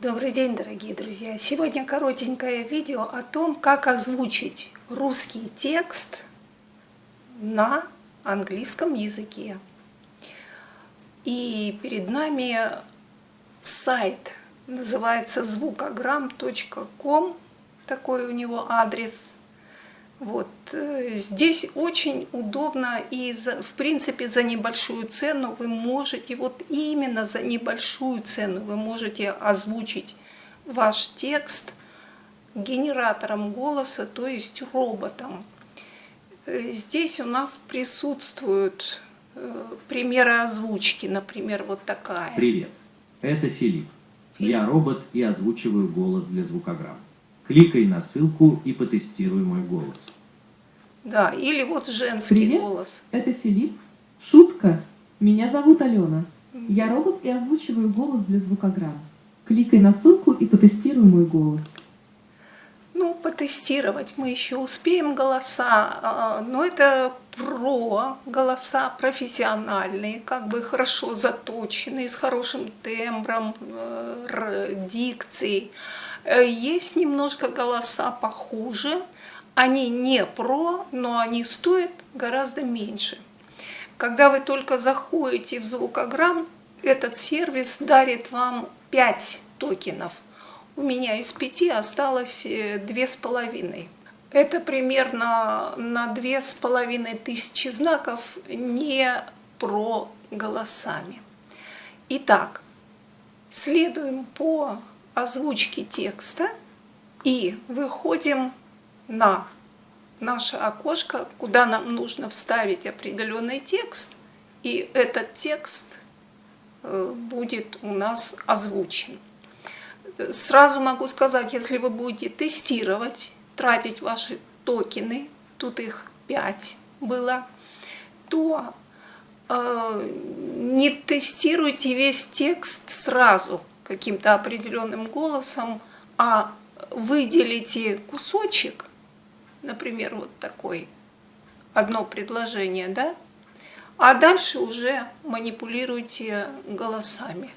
Добрый день, дорогие друзья! Сегодня коротенькое видео о том, как озвучить русский текст на английском языке. И перед нами сайт, называется звукограмм.ком, такой у него адрес. Вот. Э, здесь очень удобно и, за, в принципе, за небольшую цену вы можете, вот именно за небольшую цену вы можете озвучить ваш текст генератором голоса, то есть роботом. Э, здесь у нас присутствуют э, примеры озвучки, например, вот такая. Привет, это Филипп. Я робот и озвучиваю голос для звукограмм. Кликай на ссылку и потестируй мой голос. Да, или вот женский Привет, голос. это Филипп. Шутка. Меня зовут Алена. Я робот и озвучиваю голос для звукограмм. Кликай на ссылку и потестируй мой голос. Ну, потестировать мы еще успеем голоса, а, но это про голоса профессиональные, как бы хорошо заточенные, с хорошим тембром, э, дикцией. Э, есть немножко голоса похуже, они не про, но они стоят гораздо меньше. Когда вы только заходите в звукограмм, этот сервис дарит вам 5 токенов. У меня из 5 осталось 2,5. Э, Это примерно на 2,5 тысячи знаков не про голосами. Итак, следуем по озвучке текста и выходим на наше окошко, куда нам нужно вставить определенный текст, и этот текст э, будет у нас озвучен. Сразу могу сказать, если вы будете тестировать, тратить ваши токены, тут их 5 было, то э, не тестируйте весь текст сразу каким-то определенным голосом, а выделите кусочек например, вот такой, одно предложение, да? А дальше уже манипулируйте голосами.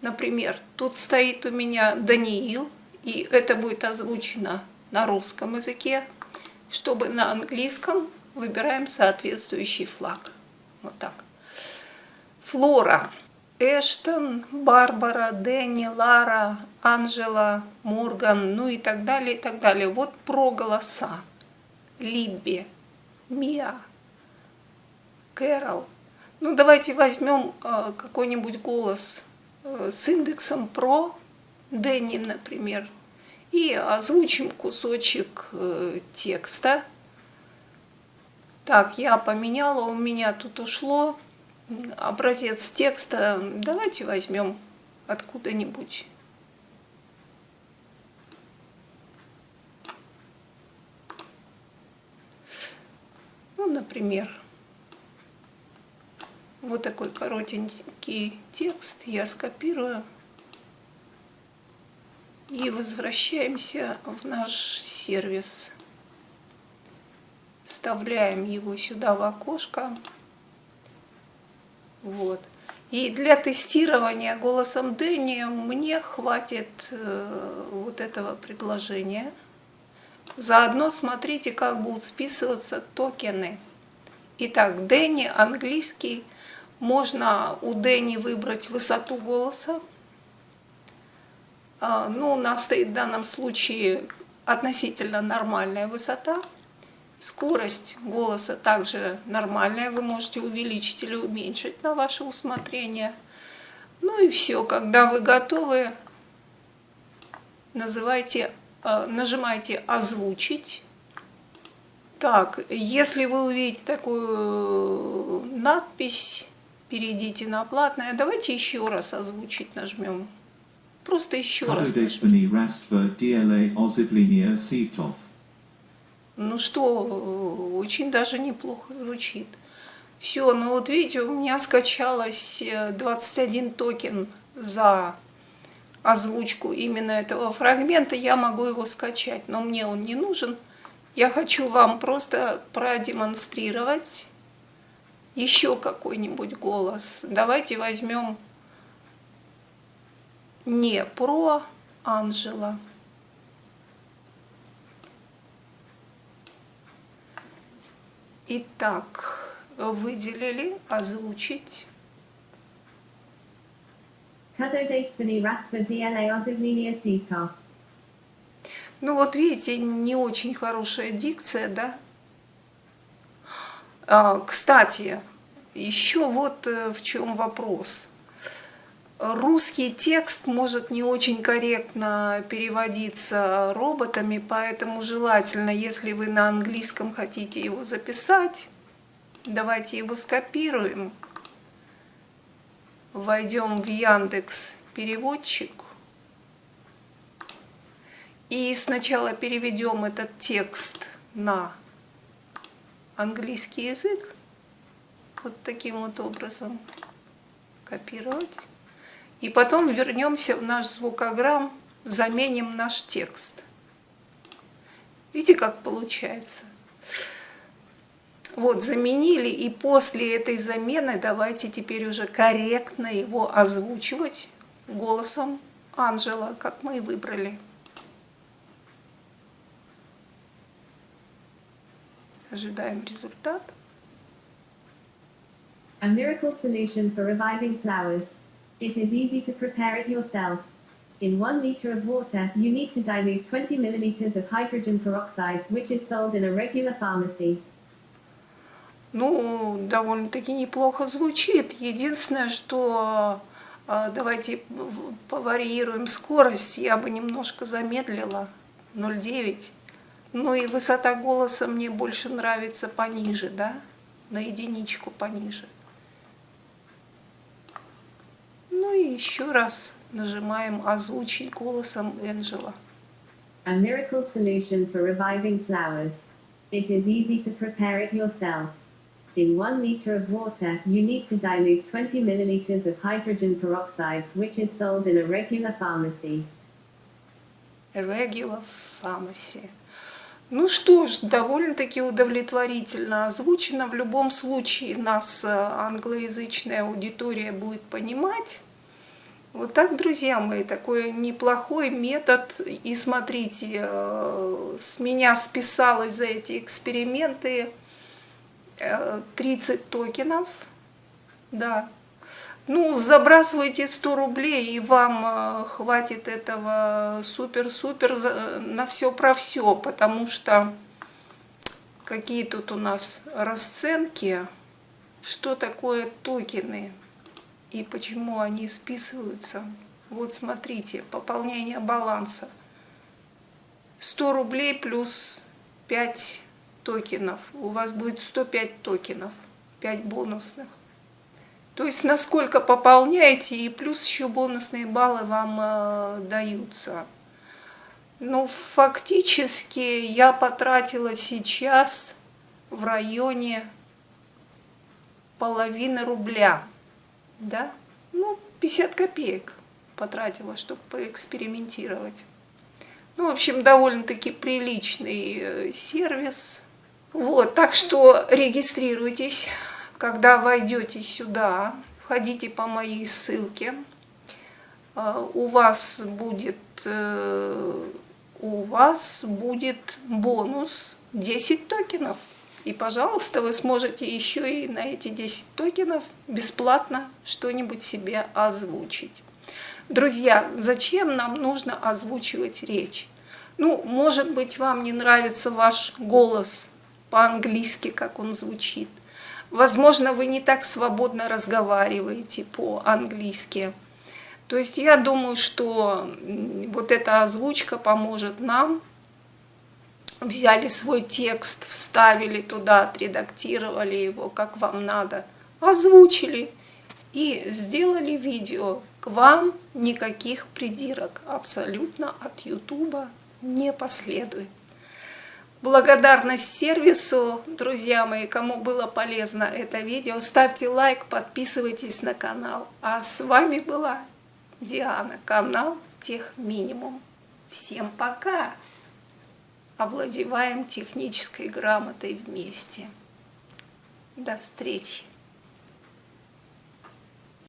Например, тут стоит у меня Даниил, и это будет озвучено на русском языке. Чтобы на английском выбираем соответствующий флаг. Вот так. Флора. Эштон, Барбара, Дэнни, Лара, Анжела, Морган, ну и так далее, и так далее. Вот про голоса. Либби, Мия, Кэрол. Ну, давайте возьмем э, какой-нибудь голос э, с индексом про, Дэнни, например, и озвучим кусочек э, текста. Так, я поменяла, у меня тут ушло образец текста давайте возьмем откуда-нибудь. Ну, например, вот такой коротенький текст я скопирую и возвращаемся в наш сервис. Вставляем его сюда в окошко. Вот. И для тестирования голосом Дэнни мне хватит э, вот этого предложения. Заодно смотрите, как будут списываться токены. Итак, Дэнни английский. Можно у Дэнни выбрать высоту голоса. А, ну, у нас стоит в данном случае относительно нормальная высота. Скорость голоса также нормальная, вы можете увеличить или уменьшить на ваше усмотрение. Ну и все, когда вы готовы, называйте, э, нажимайте «Озвучить». Так, если вы увидите такую надпись, перейдите на платное. Давайте еще раз озвучить нажмем. Просто еще раз нажмите. Ну что, очень даже неплохо звучит. Все, ну вот видите, у меня скачалось 21 э, токен за озвучку именно этого фрагмента. Я могу его скачать, но мне он не нужен. Я хочу вам просто продемонстрировать еще какой-нибудь голос. Давайте возьмем не про Анжела. Итак, выделили, озвучить. Ну вот видите, не очень хорошая дикция, да? А, кстати, еще вот э, в чем вопрос. Русский текст может не очень корректно переводиться роботами, поэтому желательно, если вы на английском хотите его записать, давайте его скопируем, войдем в Яндекс переводчик. И сначала переведем этот текст на английский язык, вот таким вот образом копировать. И потом вернемся в наш звукограмм, заменим наш текст. Видите, как получается? Вот, заменили, и после этой замены давайте теперь уже корректно его озвучивать голосом Анжела, как мы и выбрали. Ожидаем результат. A miracle solution for reviving flowers. It is easy to prepare it yourself. In 1 liter of water, you need to dilute 20 milliliters of hydrogen peroxide, which is sold in a regular pharmacy. Ну, довольно-таки неплохо звучит. Единственное, что а, давайте поварьируем скорость. Я бы немножко замедлила. 0,9. Ну и высота голоса мне больше нравится пониже, да? На единичку пониже. Ну и еще раз нажимаем «Озвучить голосом Энджела». A miracle solution for reviving flowers. It is easy to prepare it yourself. In 1 liter of water, you need to dilute 20 milliliters of hydrogen peroxide, which is sold in a regular pharmacy. A regular pharmacy. Ну что ж, довольно-таки удовлетворительно озвучено. В любом случае нас э, англоязычная аудитория будет понимать. Вот так, друзья мои, такой неплохой метод. И смотрите, э, с меня списалось за эти эксперименты 30 токенов, да. Ну, забрасывайте 100 рублей, и вам э, хватит этого супер-супер на все про все, потому что какие тут у нас расценки, что такое токены и почему они списываются. Вот смотрите, пополнение баланса. 100 рублей плюс 5 токенов. У вас будет 105 токенов, 5 бонусных. То есть насколько пополняете, и плюс еще бонусные баллы вам э, даются. Ну, фактически я потратила сейчас в районе половины рубля. Да? Ну, 50 копеек потратила, чтобы поэкспериментировать. Ну, в общем, довольно-таки приличный э, сервис. Вот, так что регистрируйтесь, когда войдете сюда, входите по моей ссылке. А, у вас будет, э, у вас будет бонус 10 токенов. И, пожалуйста, вы сможете еще и на эти 10 токенов бесплатно что-нибудь себе озвучить. Друзья, зачем нам нужно озвучивать речь? Ну, может быть, вам не нравится ваш голос по-английски, как он звучит. Возможно, вы не так свободно разговариваете по-английски. То есть я думаю, что вот эта озвучка поможет нам. Взяли свой текст, вставили туда, отредактировали его, как вам надо, озвучили и сделали видео. К вам никаких придирок абсолютно от Ютуба не последует. Благодарность сервису, друзья мои, кому было полезно это видео, ставьте лайк, подписывайтесь на канал. А с вами была Диана, канал Тех Минимум. Всем пока! Овладеваем технической грамотой вместе. До встречи!